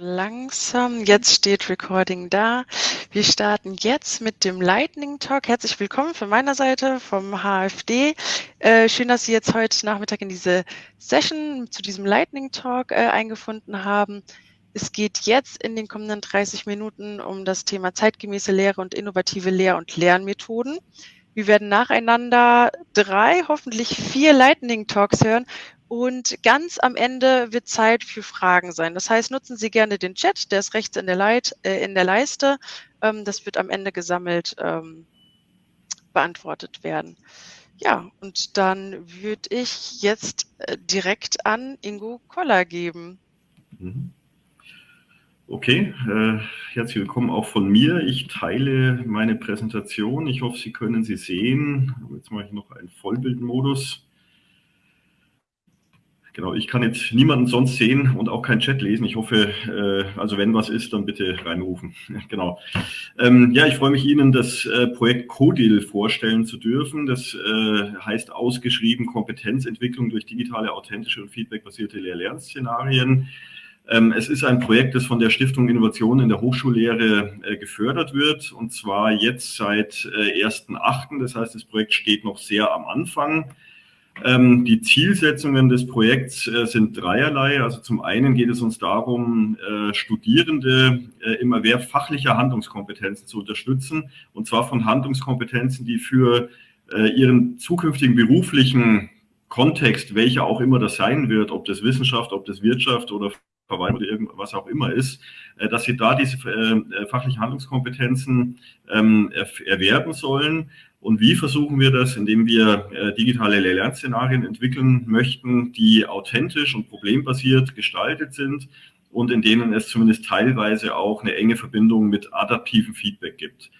langsam. Jetzt steht Recording da. Wir starten jetzt mit dem Lightning Talk. Herzlich willkommen von meiner Seite vom HFD. Äh, schön, dass Sie jetzt heute Nachmittag in diese Session zu diesem Lightning Talk äh, eingefunden haben. Es geht jetzt in den kommenden 30 Minuten um das Thema zeitgemäße Lehre und innovative Lehr- und Lernmethoden. Wir werden nacheinander drei, hoffentlich vier Lightning Talks hören und ganz am Ende wird Zeit für Fragen sein. Das heißt, nutzen Sie gerne den Chat, der ist rechts in der, Leit, äh, in der Leiste. Ähm, das wird am Ende gesammelt ähm, beantwortet werden. Ja, und dann würde ich jetzt äh, direkt an Ingo Koller geben. Mhm. Okay, äh, herzlich willkommen auch von mir. Ich teile meine Präsentation. Ich hoffe, Sie können sie sehen. Jetzt mache ich noch einen Vollbildmodus. Genau, ich kann jetzt niemanden sonst sehen und auch keinen Chat lesen. Ich hoffe, äh, also wenn was ist, dann bitte reinrufen. genau. Ähm, ja, ich freue mich Ihnen, das äh, Projekt CODIL vorstellen zu dürfen. Das äh, heißt ausgeschrieben Kompetenzentwicklung durch digitale, authentische und feedbackbasierte Lehr-Lern-Szenarien. Ähm, es ist ein Projekt, das von der Stiftung Innovation in der Hochschullehre äh, gefördert wird und zwar jetzt seit äh, 1.8. Das heißt, das Projekt steht noch sehr am Anfang. Ähm, die Zielsetzungen des Projekts äh, sind dreierlei. Also zum einen geht es uns darum, äh, Studierende äh, immer mehr fachlicher Handlungskompetenzen zu unterstützen. Und zwar von Handlungskompetenzen, die für äh, ihren zukünftigen beruflichen Kontext, welcher auch immer das sein wird, ob das Wissenschaft, ob das Wirtschaft oder Verwaltung oder irgendwas auch immer ist, äh, dass sie da diese äh, fachlichen Handlungskompetenzen ähm, erwerben sollen. Und wie versuchen wir das? Indem wir äh, digitale Lernszenarien entwickeln möchten, die authentisch und problembasiert gestaltet sind und in denen es zumindest teilweise auch eine enge Verbindung mit adaptivem Feedback gibt.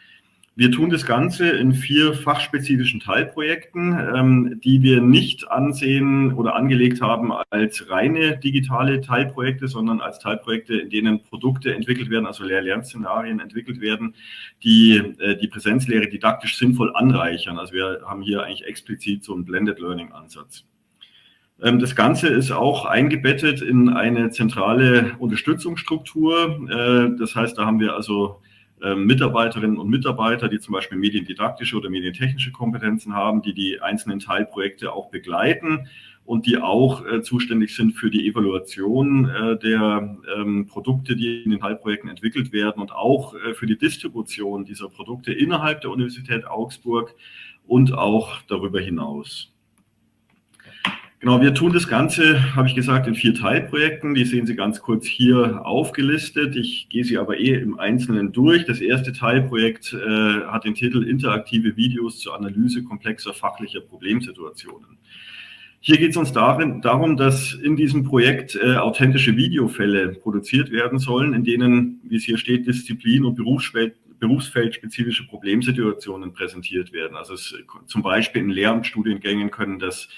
Wir tun das Ganze in vier fachspezifischen Teilprojekten, ähm, die wir nicht ansehen oder angelegt haben als reine digitale Teilprojekte, sondern als Teilprojekte, in denen Produkte entwickelt werden, also Lehr-Lern-Szenarien entwickelt werden, die äh, die Präsenzlehre didaktisch sinnvoll anreichern. Also wir haben hier eigentlich explizit so einen Blended Learning-Ansatz. Ähm, das Ganze ist auch eingebettet in eine zentrale Unterstützungsstruktur. Äh, das heißt, da haben wir also Mitarbeiterinnen und Mitarbeiter, die zum Beispiel mediendidaktische oder medientechnische Kompetenzen haben, die die einzelnen Teilprojekte auch begleiten und die auch äh, zuständig sind für die Evaluation äh, der ähm, Produkte, die in den Teilprojekten entwickelt werden und auch äh, für die Distribution dieser Produkte innerhalb der Universität Augsburg und auch darüber hinaus. Genau, wir tun das Ganze, habe ich gesagt, in vier Teilprojekten. Die sehen Sie ganz kurz hier aufgelistet. Ich gehe sie aber eh im Einzelnen durch. Das erste Teilprojekt äh, hat den Titel Interaktive Videos zur Analyse komplexer fachlicher Problemsituationen. Hier geht es uns darin, darum, dass in diesem Projekt äh, authentische Videofälle produziert werden sollen, in denen, wie es hier steht, Disziplin- und Berufsfeld, berufsfeldspezifische Problemsituationen präsentiert werden. Also es, zum Beispiel in Lehramtsstudiengängen können das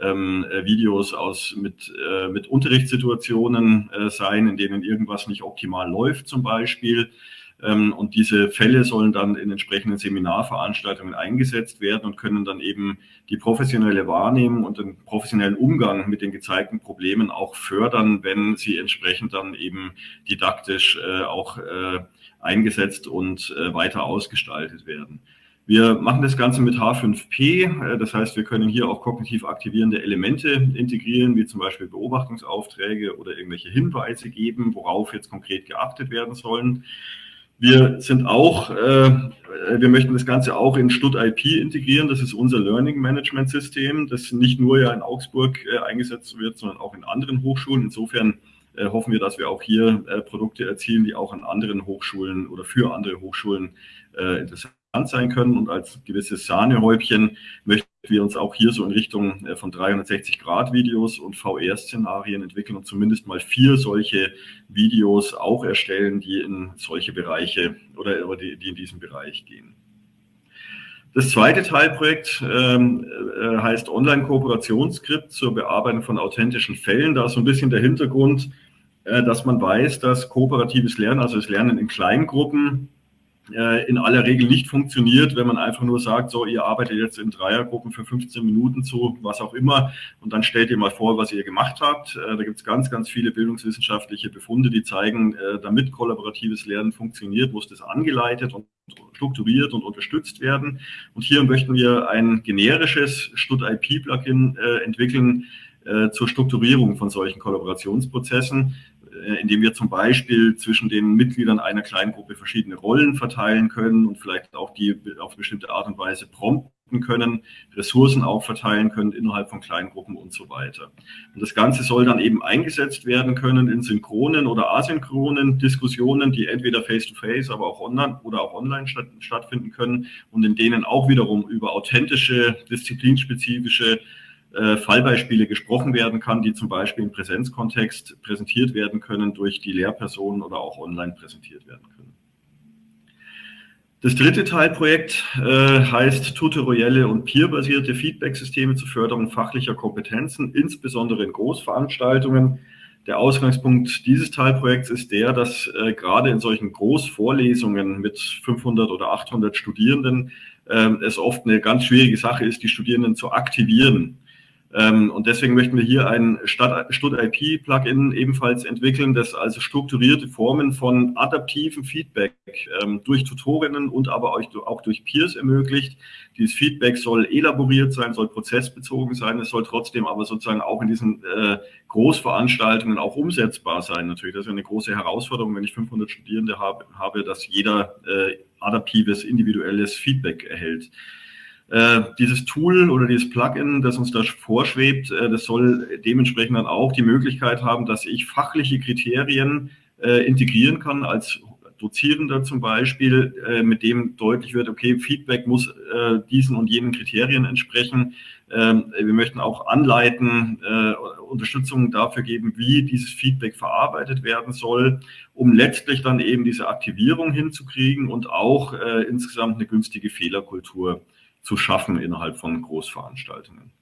ähm, äh, Videos aus mit, äh, mit Unterrichtssituationen äh, sein, in denen irgendwas nicht optimal läuft zum Beispiel. Ähm, und diese Fälle sollen dann in entsprechenden Seminarveranstaltungen eingesetzt werden und können dann eben die professionelle Wahrnehmung und den professionellen Umgang mit den gezeigten Problemen auch fördern, wenn sie entsprechend dann eben didaktisch äh, auch äh, eingesetzt und äh, weiter ausgestaltet werden. Wir machen das Ganze mit H5P, äh, das heißt, wir können hier auch kognitiv aktivierende Elemente integrieren, wie zum Beispiel Beobachtungsaufträge oder irgendwelche Hinweise geben, worauf jetzt konkret geachtet werden sollen. Wir sind auch, äh, wir möchten das Ganze auch in StudIP integrieren. Das ist unser Learning Management System, das nicht nur ja in Augsburg äh, eingesetzt wird, sondern auch in anderen Hochschulen. Insofern äh, hoffen wir, dass wir auch hier äh, Produkte erzielen, die auch an anderen Hochschulen oder für andere Hochschulen äh, interessant sein können. Und als gewisses Sahnehäubchen möchten wir uns auch hier so in Richtung äh, von 360-Grad-Videos und VR-Szenarien entwickeln und zumindest mal vier solche Videos auch erstellen, die in solche Bereiche oder die, die in diesen Bereich gehen. Das zweite Teilprojekt ähm, äh, heißt Online-Kooperationsskript zur Bearbeitung von authentischen Fällen. Da ist so ein bisschen der Hintergrund, äh, dass man weiß, dass kooperatives Lernen, also das Lernen in Kleingruppen, in aller Regel nicht funktioniert, wenn man einfach nur sagt, so, ihr arbeitet jetzt in Dreiergruppen für 15 Minuten zu, was auch immer, und dann stellt ihr mal vor, was ihr gemacht habt. Äh, da gibt es ganz, ganz viele bildungswissenschaftliche Befunde, die zeigen, äh, damit kollaboratives Lernen funktioniert, muss das angeleitet und strukturiert und unterstützt werden. Und hier möchten wir ein generisches Stud-IP-Plugin entwickeln, zur Strukturierung von solchen Kollaborationsprozessen. Äh, indem wir zum Beispiel zwischen den Mitgliedern einer kleinen Gruppe verschiedene Rollen verteilen können und vielleicht auch die auf bestimmte Art und Weise prompten können, Ressourcen auch verteilen können innerhalb von kleinen Gruppen und so weiter. Und das Ganze soll dann eben eingesetzt werden können in synchronen oder asynchronen Diskussionen, die entweder face-to-face, -face, aber auch online oder auch online statt, stattfinden können und in denen auch wiederum über authentische, disziplinspezifische äh, Fallbeispiele gesprochen werden kann, die zum Beispiel im Präsenzkontext präsentiert werden können durch die Lehrpersonen oder auch online präsentiert werden können. Das dritte Teilprojekt äh, heißt tutorielle und peerbasierte Feedback-Systeme zur Förderung fachlicher Kompetenzen, insbesondere in Großveranstaltungen. Der Ausgangspunkt dieses Teilprojekts ist der, dass äh, gerade in solchen Großvorlesungen mit 500 oder 800 Studierenden äh, es oft eine ganz schwierige Sache ist, die Studierenden zu aktivieren. Ähm, und deswegen möchten wir hier ein Stud-IP-Plugin ebenfalls entwickeln, das also strukturierte Formen von adaptivem Feedback ähm, durch Tutorinnen und aber auch durch Peers ermöglicht. Dieses Feedback soll elaboriert sein, soll prozessbezogen sein, es soll trotzdem aber sozusagen auch in diesen äh, Großveranstaltungen auch umsetzbar sein. Natürlich, das ist eine große Herausforderung, wenn ich 500 Studierende habe, habe dass jeder äh, adaptives, individuelles Feedback erhält. Äh, dieses Tool oder dieses Plugin, das uns da vorschwebt, äh, das soll dementsprechend dann auch die Möglichkeit haben, dass ich fachliche Kriterien äh, integrieren kann als Dozierender zum Beispiel, äh, mit dem deutlich wird, okay, Feedback muss äh, diesen und jenen Kriterien entsprechen. Ähm, wir möchten auch anleiten, Unterstützung dafür geben, wie dieses Feedback verarbeitet werden soll, um letztlich dann eben diese Aktivierung hinzukriegen und auch insgesamt eine günstige Fehlerkultur zu schaffen innerhalb von Großveranstaltungen.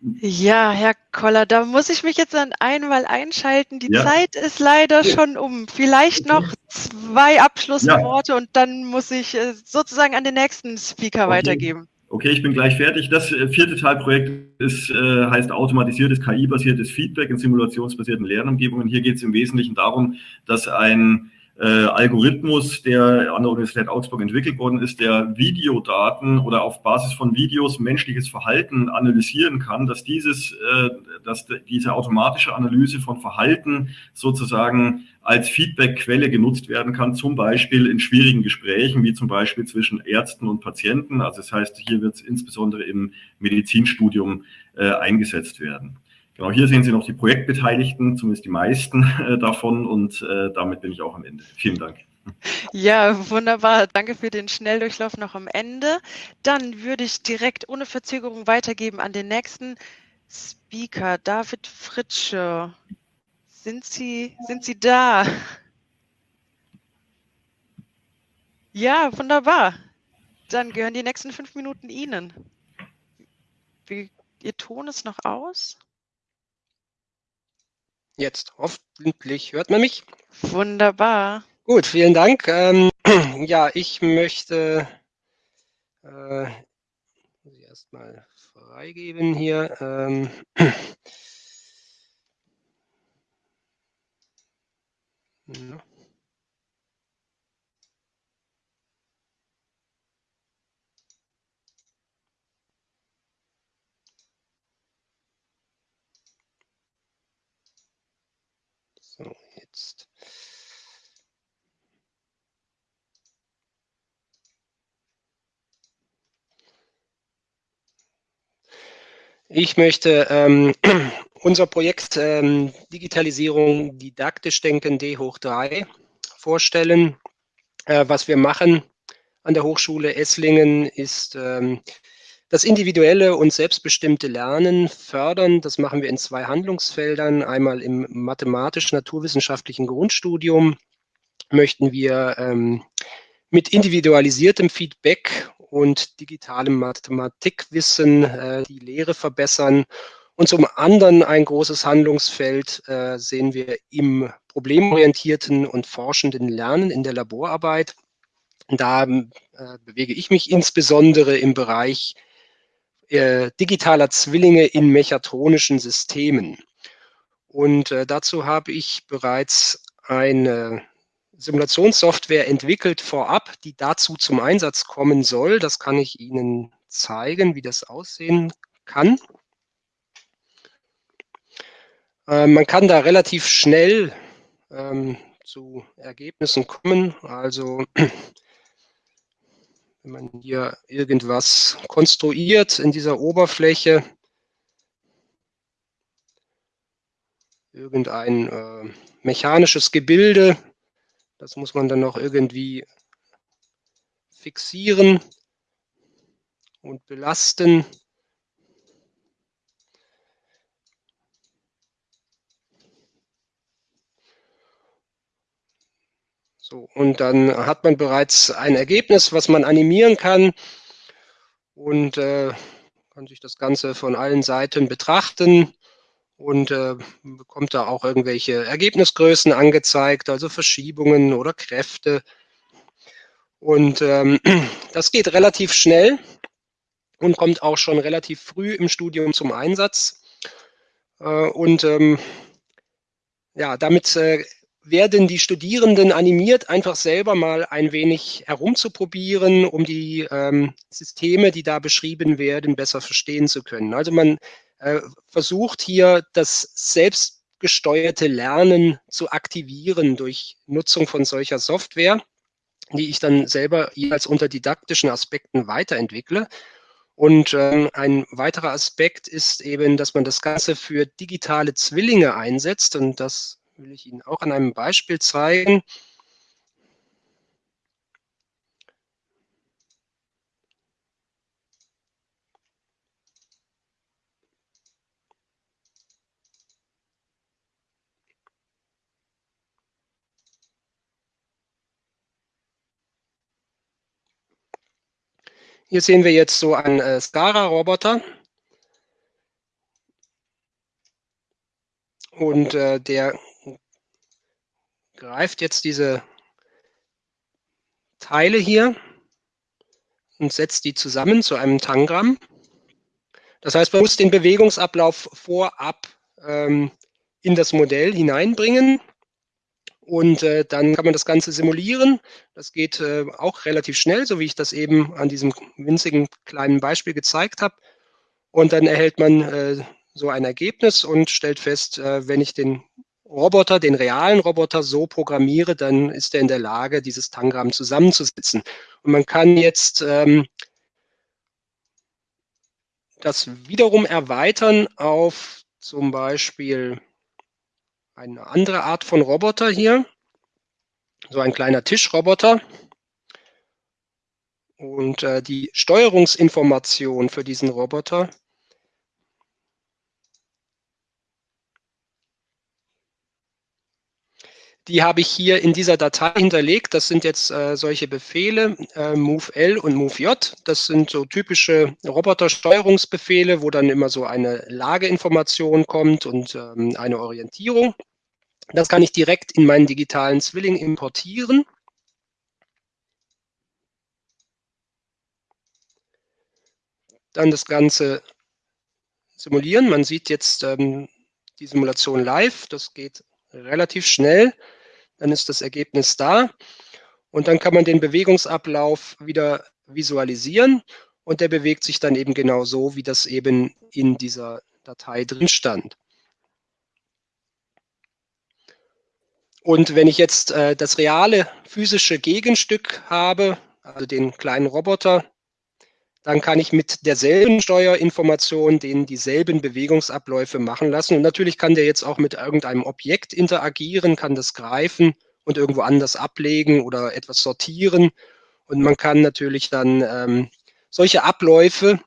Ja, Herr Koller, da muss ich mich jetzt an einmal einschalten. Die ja. Zeit ist leider schon um. Vielleicht noch zwei Abschlussworte ja. und dann muss ich äh, sozusagen an den nächsten Speaker okay. weitergeben. Okay, ich bin gleich fertig. Das äh, vierte Teilprojekt ist, äh, heißt automatisiertes KI-basiertes Feedback in simulationsbasierten Lernumgebungen. Hier geht es im Wesentlichen darum, dass ein äh, Algorithmus, der an der Universität Augsburg entwickelt worden ist, der Videodaten oder auf Basis von Videos menschliches Verhalten analysieren kann, dass dieses, äh, dass diese automatische Analyse von Verhalten sozusagen als Feedbackquelle genutzt werden kann, zum Beispiel in schwierigen Gesprächen, wie zum Beispiel zwischen Ärzten und Patienten. Also das heißt, hier wird es insbesondere im Medizinstudium äh, eingesetzt werden. Genau, hier sehen Sie noch die Projektbeteiligten, zumindest die meisten äh, davon und äh, damit bin ich auch am Ende. Vielen Dank. Ja, wunderbar. Danke für den Schnelldurchlauf noch am Ende. Dann würde ich direkt ohne Verzögerung weitergeben an den nächsten Speaker, David Fritsche. Sind Sie, sind Sie da? Ja, wunderbar. Dann gehören die nächsten fünf Minuten Ihnen. Wie, Ihr Ton ist noch aus? Jetzt hoffentlich hört man mich. Wunderbar. Gut, vielen Dank. Ähm, ja, ich möchte äh, erstmal freigeben hier. Ähm, no. Jetzt. Ich möchte ähm, unser Projekt ähm, Digitalisierung didaktisch denken D hoch 3 vorstellen. Äh, was wir machen an der Hochschule Esslingen ist ähm, das individuelle und selbstbestimmte Lernen fördern, das machen wir in zwei Handlungsfeldern. Einmal im mathematisch-naturwissenschaftlichen Grundstudium möchten wir ähm, mit individualisiertem Feedback und digitalem Mathematikwissen äh, die Lehre verbessern Und zum anderen ein großes Handlungsfeld äh, sehen wir im problemorientierten und forschenden Lernen in der Laborarbeit. Da äh, bewege ich mich insbesondere im Bereich äh, digitaler Zwillinge in mechatronischen Systemen. Und äh, dazu habe ich bereits eine Simulationssoftware entwickelt vorab, die dazu zum Einsatz kommen soll. Das kann ich Ihnen zeigen, wie das aussehen kann. Äh, man kann da relativ schnell ähm, zu Ergebnissen kommen. Also wenn man hier irgendwas konstruiert in dieser Oberfläche, irgendein äh, mechanisches Gebilde, das muss man dann noch irgendwie fixieren und belasten. So, und dann hat man bereits ein Ergebnis, was man animieren kann und äh, kann sich das Ganze von allen Seiten betrachten und äh, bekommt da auch irgendwelche Ergebnisgrößen angezeigt, also Verschiebungen oder Kräfte. Und ähm, das geht relativ schnell und kommt auch schon relativ früh im Studium zum Einsatz. Äh, und ähm, ja, damit äh, werden die Studierenden animiert, einfach selber mal ein wenig herumzuprobieren, um die ähm, Systeme, die da beschrieben werden, besser verstehen zu können. Also man äh, versucht hier das selbstgesteuerte Lernen zu aktivieren durch Nutzung von solcher Software, die ich dann selber jeweils unter didaktischen Aspekten weiterentwickle. Und ähm, ein weiterer Aspekt ist eben, dass man das Ganze für digitale Zwillinge einsetzt. Und das will ich Ihnen auch an einem Beispiel zeigen. Hier sehen wir jetzt so einen äh, Skara-Roboter. Und äh, der greift jetzt diese Teile hier und setzt die zusammen zu einem Tangramm. Das heißt, man muss den Bewegungsablauf vorab ähm, in das Modell hineinbringen. Und äh, dann kann man das Ganze simulieren. Das geht äh, auch relativ schnell, so wie ich das eben an diesem winzigen kleinen Beispiel gezeigt habe. Und dann erhält man äh, so ein Ergebnis und stellt fest, äh, wenn ich den Roboter, den realen Roboter so programmiere, dann ist er in der Lage, dieses Tangramm zusammenzusetzen. Und man kann jetzt ähm, das wiederum erweitern auf zum Beispiel eine andere Art von Roboter hier. So ein kleiner Tischroboter. Und äh, die Steuerungsinformation für diesen Roboter Die habe ich hier in dieser Datei hinterlegt. Das sind jetzt äh, solche Befehle, äh, move-L und move-J. Das sind so typische Robotersteuerungsbefehle, wo dann immer so eine Lageinformation kommt und ähm, eine Orientierung. Das kann ich direkt in meinen digitalen Zwilling importieren. Dann das Ganze simulieren. Man sieht jetzt ähm, die Simulation live. Das geht relativ schnell dann ist das Ergebnis da und dann kann man den Bewegungsablauf wieder visualisieren und der bewegt sich dann eben genau so, wie das eben in dieser Datei drin stand. Und wenn ich jetzt äh, das reale physische Gegenstück habe, also den kleinen Roboter, dann kann ich mit derselben Steuerinformation den dieselben Bewegungsabläufe machen lassen. Und natürlich kann der jetzt auch mit irgendeinem Objekt interagieren, kann das greifen und irgendwo anders ablegen oder etwas sortieren. Und man kann natürlich dann ähm, solche Abläufe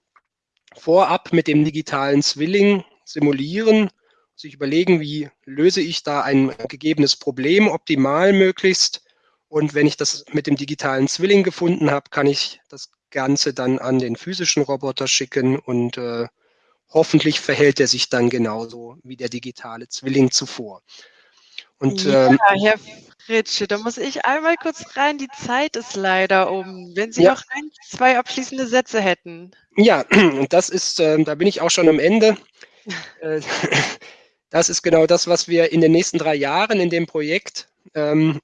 vorab mit dem digitalen Zwilling simulieren, sich überlegen, wie löse ich da ein gegebenes Problem optimal möglichst. Und wenn ich das mit dem digitalen Zwilling gefunden habe, kann ich das Ganze dann an den physischen Roboter schicken und äh, hoffentlich verhält er sich dann genauso wie der digitale Zwilling zuvor. Und, ja, ähm, Herr Fritsche, da muss ich einmal kurz rein. Die Zeit ist leider um. Wenn Sie ja. noch ein, zwei abschließende Sätze hätten. Ja, und das ist, äh, da bin ich auch schon am Ende. Äh, das ist genau das, was wir in den nächsten drei Jahren in dem Projekt ähm,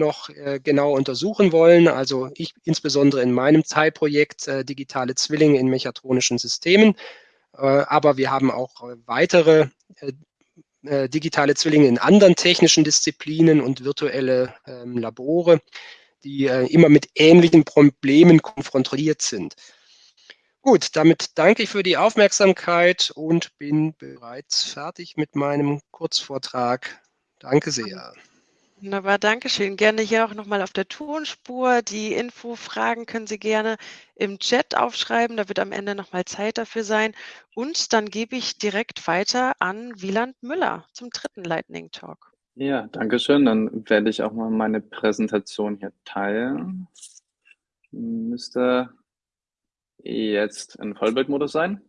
noch äh, genau untersuchen wollen. Also ich insbesondere in meinem Teilprojekt äh, digitale Zwillinge in mechatronischen Systemen. Äh, aber wir haben auch weitere digitale Zwillinge in anderen technischen Disziplinen und virtuelle ähm, Labore, die immer mit ähnlichen Problemen konfrontiert sind. Gut, damit danke ich für die Aufmerksamkeit und bin bereits fertig mit meinem Kurzvortrag. Danke sehr. Wunderbar, danke schön. Gerne hier auch nochmal auf der Tonspur. Die Info-Fragen können Sie gerne im Chat aufschreiben. Da wird am Ende nochmal Zeit dafür sein. Und dann gebe ich direkt weiter an Wieland Müller zum dritten Lightning Talk. Ja, danke schön. Dann werde ich auch mal meine Präsentation hier teilen. Müsste jetzt in Vollbildmodus sein.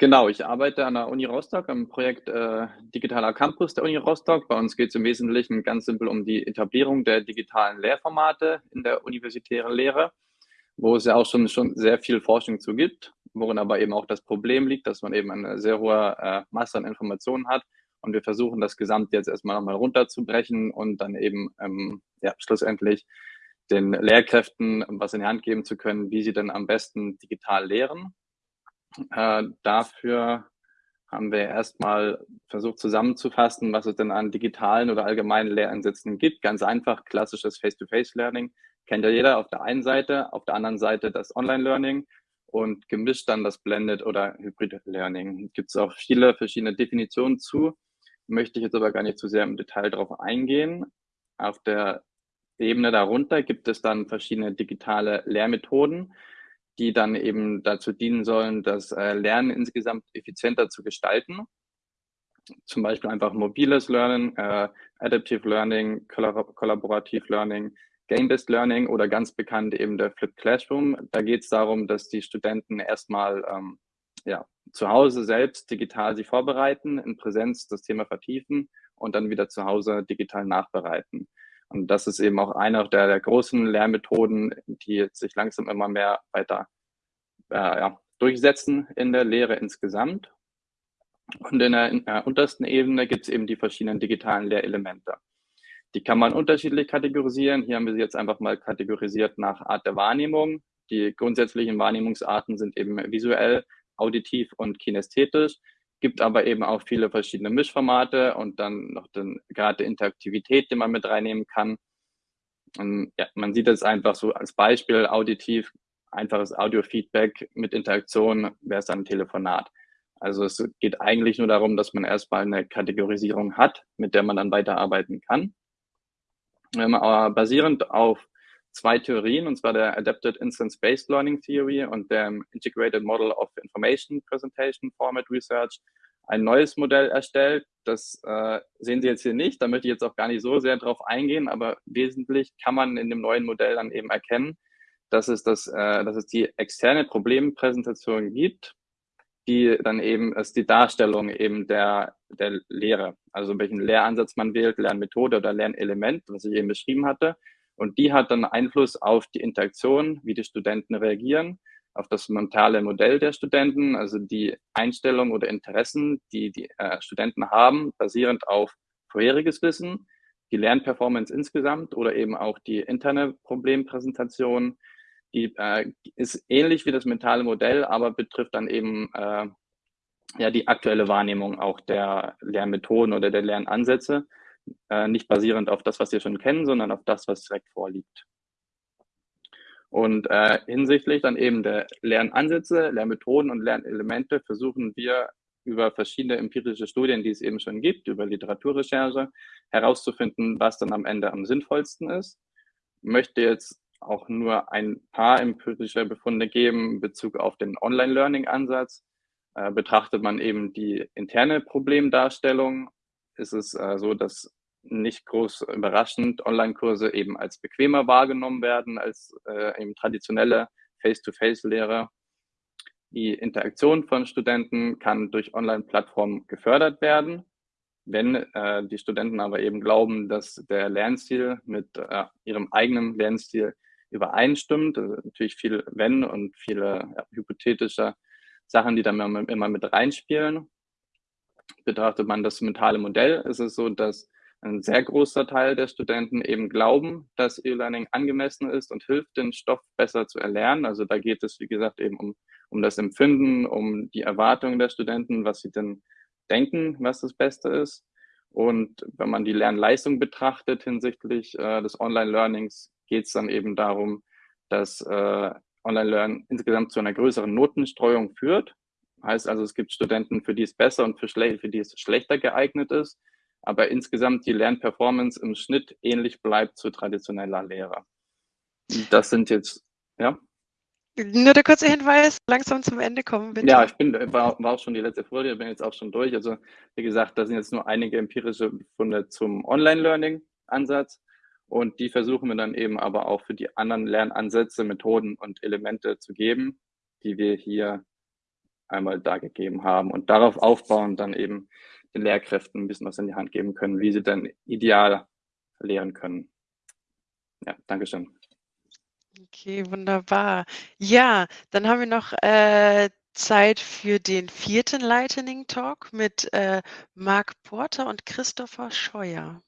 Genau, ich arbeite an der Uni Rostock am Projekt äh, Digitaler Campus der Uni Rostock. Bei uns geht es im Wesentlichen ganz simpel um die Etablierung der digitalen Lehrformate in der universitären Lehre, wo es ja auch schon, schon sehr viel Forschung zu gibt, worin aber eben auch das Problem liegt, dass man eben eine sehr hohe äh, Masse an Informationen hat. Und wir versuchen das Gesamt jetzt erstmal nochmal runterzubrechen und dann eben ähm, ja, schlussendlich den Lehrkräften was in die Hand geben zu können, wie sie dann am besten digital lehren äh, dafür haben wir erstmal versucht zusammenzufassen, was es denn an digitalen oder allgemeinen Lehransätzen gibt. Ganz einfach, klassisches Face-to-Face-Learning kennt ja jeder auf der einen Seite, auf der anderen Seite das Online-Learning und gemischt dann das Blended oder Hybrid Learning. Gibt es auch viele verschiedene Definitionen zu, möchte ich jetzt aber gar nicht zu sehr im Detail darauf eingehen. Auf der Ebene darunter gibt es dann verschiedene digitale Lehrmethoden, die dann eben dazu dienen sollen, das äh, Lernen insgesamt effizienter zu gestalten. Zum Beispiel einfach mobiles Lernen, äh, Adaptive Learning, Kollaborativ Learning, Game-Based Learning oder ganz bekannt eben der Flipped Classroom. Da geht es darum, dass die Studenten erstmal ähm, ja, zu Hause selbst digital sich vorbereiten, in Präsenz das Thema vertiefen und dann wieder zu Hause digital nachbereiten. Und das ist eben auch eine der, der großen Lehrmethoden, die sich langsam immer mehr weiter äh, ja, durchsetzen in der Lehre insgesamt. Und in der, in der untersten Ebene gibt es eben die verschiedenen digitalen Lehrelemente. Die kann man unterschiedlich kategorisieren. Hier haben wir sie jetzt einfach mal kategorisiert nach Art der Wahrnehmung. Die grundsätzlichen Wahrnehmungsarten sind eben visuell, auditiv und kinästhetisch gibt aber eben auch viele verschiedene Mischformate und dann noch den, gerade Interaktivität, die man mit reinnehmen kann. Und ja, man sieht es einfach so als Beispiel auditiv, einfaches Audio-Feedback mit Interaktion wäre es dann ein Telefonat. Also es geht eigentlich nur darum, dass man erstmal eine Kategorisierung hat, mit der man dann weiterarbeiten kann. Ähm, aber basierend auf zwei Theorien, und zwar der Adapted Instance-Based Learning Theory und der Integrated Model of Information Presentation Format Research, ein neues Modell erstellt. Das äh, sehen Sie jetzt hier nicht, da möchte ich jetzt auch gar nicht so sehr drauf eingehen, aber wesentlich kann man in dem neuen Modell dann eben erkennen, dass es, das, äh, dass es die externe Problempräsentation gibt, die dann eben ist die Darstellung eben der, der Lehre, also welchen Lehransatz man wählt, Lernmethode oder Lernelement, was ich eben beschrieben hatte. Und die hat dann Einfluss auf die Interaktion, wie die Studenten reagieren, auf das mentale Modell der Studenten, also die Einstellung oder Interessen, die die äh, Studenten haben, basierend auf vorheriges Wissen, die Lernperformance insgesamt oder eben auch die interne Problempräsentation. Die äh, ist ähnlich wie das mentale Modell, aber betrifft dann eben äh, ja die aktuelle Wahrnehmung auch der Lernmethoden oder der Lernansätze äh, nicht basierend auf das, was wir schon kennen, sondern auf das, was direkt vorliegt. Und äh, hinsichtlich dann eben der Lernansätze, Lernmethoden und Lernelemente versuchen wir über verschiedene empirische Studien, die es eben schon gibt, über Literaturrecherche, herauszufinden, was dann am Ende am sinnvollsten ist. Möchte jetzt auch nur ein paar empirische Befunde geben in Bezug auf den Online-Learning-Ansatz. Äh, betrachtet man eben die interne Problemdarstellung, ist es äh, so, dass nicht groß überraschend Online-Kurse eben als bequemer wahrgenommen werden als äh, eben traditionelle Face-to-Face-Lehre. Die Interaktion von Studenten kann durch Online-Plattformen gefördert werden. Wenn äh, die Studenten aber eben glauben, dass der Lernstil mit äh, ihrem eigenen Lernstil übereinstimmt, also natürlich viel Wenn und viele ja, hypothetische Sachen, die dann immer mit reinspielen. Betrachtet man das mentale Modell, ist es so, dass ein sehr großer Teil der Studenten eben glauben, dass E-Learning angemessen ist und hilft, den Stoff besser zu erlernen. Also da geht es, wie gesagt, eben um, um das Empfinden, um die Erwartungen der Studenten, was sie denn denken, was das Beste ist. Und wenn man die Lernleistung betrachtet hinsichtlich äh, des Online-Learnings, geht es dann eben darum, dass äh, Online-Lernen insgesamt zu einer größeren Notenstreuung führt. Heißt also, es gibt Studenten, für die es besser und für, für die es schlechter geeignet ist aber insgesamt die Lernperformance im Schnitt ähnlich bleibt zu traditioneller Lehre. Das sind jetzt, ja. Nur der kurze Hinweis, langsam zum Ende kommen, bitte. Ja, ich bin, war, war auch schon die letzte Folie, bin jetzt auch schon durch. Also, wie gesagt, da sind jetzt nur einige empirische Funde zum Online-Learning-Ansatz. Und die versuchen wir dann eben aber auch für die anderen Lernansätze, Methoden und Elemente zu geben, die wir hier einmal dargegeben haben. Und darauf aufbauen dann eben den Lehrkräften ein bisschen was in die Hand geben können, wie sie dann ideal lehren können. Ja, Dankeschön. Okay, wunderbar. Ja, dann haben wir noch äh, Zeit für den vierten Lightning Talk mit äh, Marc Porter und Christopher Scheuer.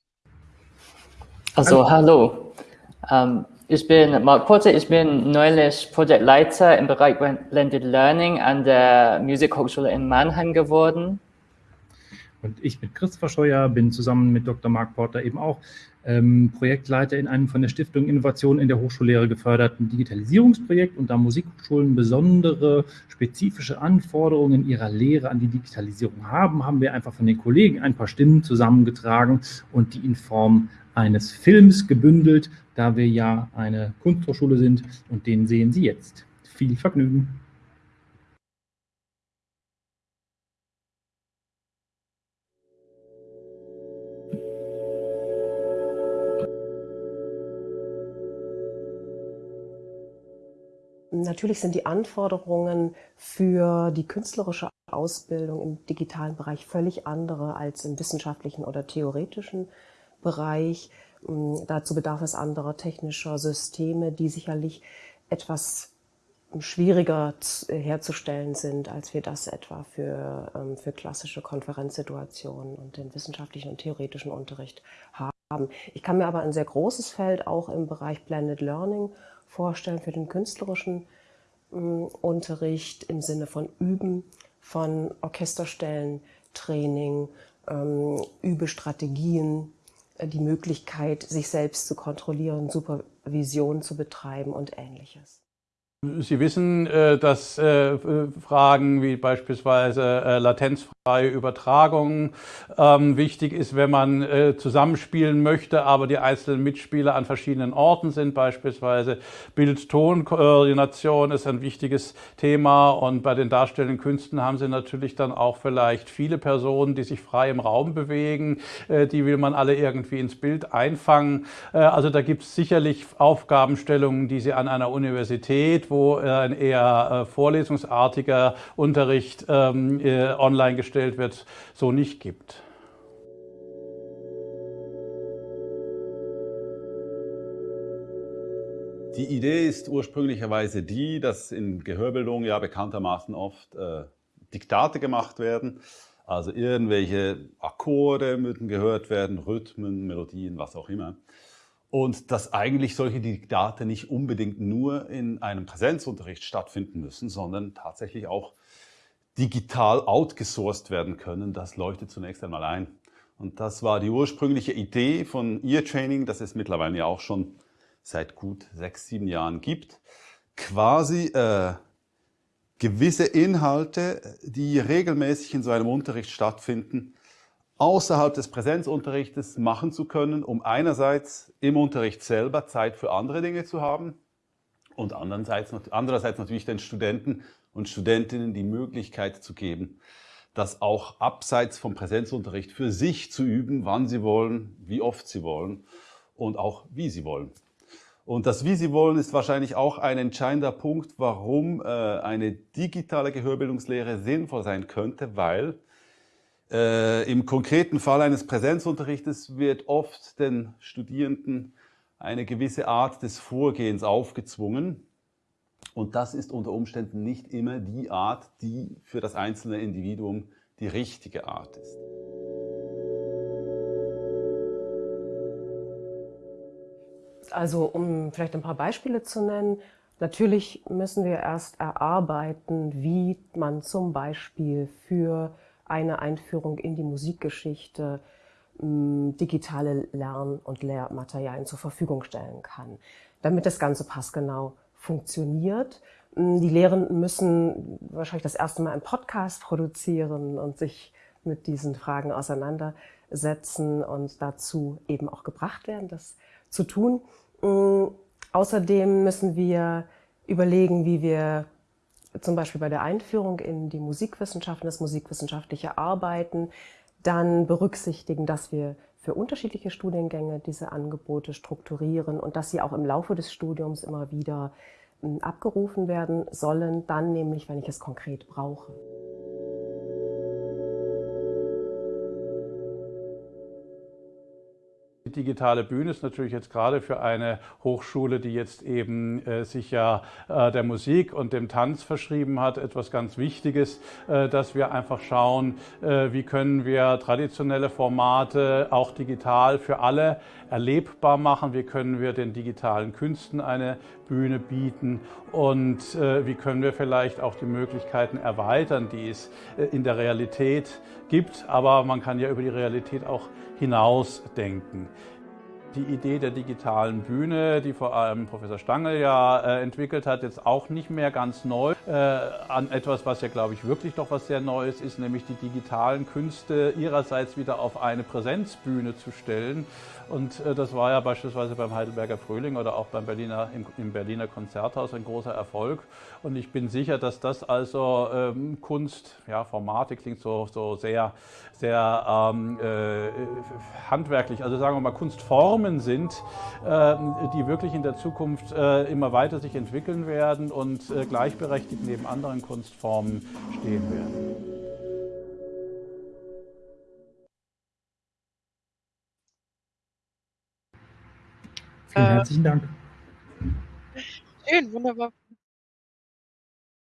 Also, hallo. Ähm, ich bin Marc Porter, ich bin neulich Projektleiter im Bereich Blended Learning an der Musikhochschule in Mannheim geworden. Und ich bin Christopher Scheuer, bin zusammen mit Dr. Mark Porter eben auch ähm, Projektleiter in einem von der Stiftung Innovation in der Hochschullehre geförderten Digitalisierungsprojekt und da Musikhochschulen besondere spezifische Anforderungen in ihrer Lehre an die Digitalisierung haben, haben wir einfach von den Kollegen ein paar Stimmen zusammengetragen und die in Form eines Films gebündelt, da wir ja eine Kunsthochschule sind und den sehen Sie jetzt. Viel Vergnügen! Natürlich sind die Anforderungen für die künstlerische Ausbildung im digitalen Bereich völlig andere als im wissenschaftlichen oder theoretischen Bereich. Ähm, dazu bedarf es anderer technischer Systeme, die sicherlich etwas schwieriger herzustellen sind, als wir das etwa für, ähm, für klassische Konferenzsituationen und den wissenschaftlichen und theoretischen Unterricht haben. Ich kann mir aber ein sehr großes Feld auch im Bereich Blended Learning vorstellen für den künstlerischen äh, Unterricht im Sinne von Üben, von Orchesterstellen, Training, ähm, Übestrategien, äh, die Möglichkeit, sich selbst zu kontrollieren, Supervision zu betreiben und ähnliches. Sie wissen, äh, dass äh, Fragen wie beispielsweise äh, latenzfreie Übertragung ähm, wichtig ist, wenn man zusammenspielen möchte, aber die einzelnen Mitspieler an verschiedenen Orten sind. Beispielsweise Bild-Ton-Koordination ist ein wichtiges Thema und bei den darstellenden Künsten haben Sie natürlich dann auch vielleicht viele Personen, die sich frei im Raum bewegen. Die will man alle irgendwie ins Bild einfangen. Also da gibt es sicherlich Aufgabenstellungen, die Sie an einer Universität wo ein eher äh, vorlesungsartiger Unterricht ähm, äh, online gestellt wird, so nicht gibt. Die Idee ist ursprünglicherweise die, dass in Gehörbildung ja bekanntermaßen oft äh, Diktate gemacht werden. Also irgendwelche Akkorde müssen gehört werden, Rhythmen, Melodien, was auch immer. Und dass eigentlich solche Diktate nicht unbedingt nur in einem Präsenzunterricht stattfinden müssen, sondern tatsächlich auch digital outgesourced werden können. Das leuchtet zunächst einmal ein. Und das war die ursprüngliche Idee von Ear Training, das es mittlerweile ja auch schon seit gut sechs, sieben Jahren gibt. Quasi äh, gewisse Inhalte, die regelmäßig in so einem Unterricht stattfinden, außerhalb des Präsenzunterrichtes machen zu können, um einerseits im Unterricht selber Zeit für andere Dinge zu haben und andererseits, andererseits natürlich den Studenten und Studentinnen die Möglichkeit zu geben, das auch abseits vom Präsenzunterricht für sich zu üben, wann sie wollen, wie oft sie wollen und auch wie sie wollen. Und das Wie Sie wollen ist wahrscheinlich auch ein entscheidender Punkt, warum äh, eine digitale Gehörbildungslehre sinnvoll sein könnte, weil äh, im konkreten Fall eines Präsenzunterrichtes wird oft den Studierenden eine gewisse Art des Vorgehens aufgezwungen. Und das ist unter Umständen nicht immer die Art, die für das einzelne Individuum die richtige Art ist. Also um vielleicht ein paar Beispiele zu nennen, natürlich müssen wir erst erarbeiten, wie man zum Beispiel für eine Einführung in die Musikgeschichte digitale Lern- und Lehrmaterialien zur Verfügung stellen kann, damit das Ganze passgenau funktioniert. Die Lehrenden müssen wahrscheinlich das erste Mal einen Podcast produzieren und sich mit diesen Fragen auseinandersetzen und dazu eben auch gebracht werden, das zu tun. Außerdem müssen wir überlegen, wie wir zum Beispiel bei der Einführung in die Musikwissenschaften, das musikwissenschaftliche Arbeiten, dann berücksichtigen, dass wir für unterschiedliche Studiengänge diese Angebote strukturieren und dass sie auch im Laufe des Studiums immer wieder hm, abgerufen werden sollen, dann nämlich, wenn ich es konkret brauche. Die digitale Bühne ist natürlich jetzt gerade für eine Hochschule, die jetzt eben äh, sich ja äh, der Musik und dem Tanz verschrieben hat, etwas ganz Wichtiges, äh, dass wir einfach schauen, äh, wie können wir traditionelle Formate auch digital für alle erlebbar machen, wie können wir den digitalen Künsten eine Bühne bieten? Und äh, wie können wir vielleicht auch die Möglichkeiten erweitern, die es äh, in der Realität gibt, aber man kann ja über die Realität auch hinaus denken. Die Idee der digitalen Bühne, die vor allem Professor Stangl ja äh, entwickelt hat, jetzt auch nicht mehr ganz neu. Äh, an etwas, was ja, glaube ich, wirklich doch was sehr Neues ist, nämlich die digitalen Künste ihrerseits wieder auf eine Präsenzbühne zu stellen. Und äh, das war ja beispielsweise beim Heidelberger Frühling oder auch beim Berliner, im, im, Berliner Konzerthaus ein großer Erfolg. Und ich bin sicher, dass das also ähm, Kunst, ja, Formate klingt so, so sehr, sehr ähm, äh, handwerklich, also sagen wir mal Kunstformen sind, äh, die wirklich in der Zukunft äh, immer weiter sich entwickeln werden und äh, gleichberechtigt neben anderen Kunstformen stehen werden. Vielen herzlichen Dank. Schön, wunderbar.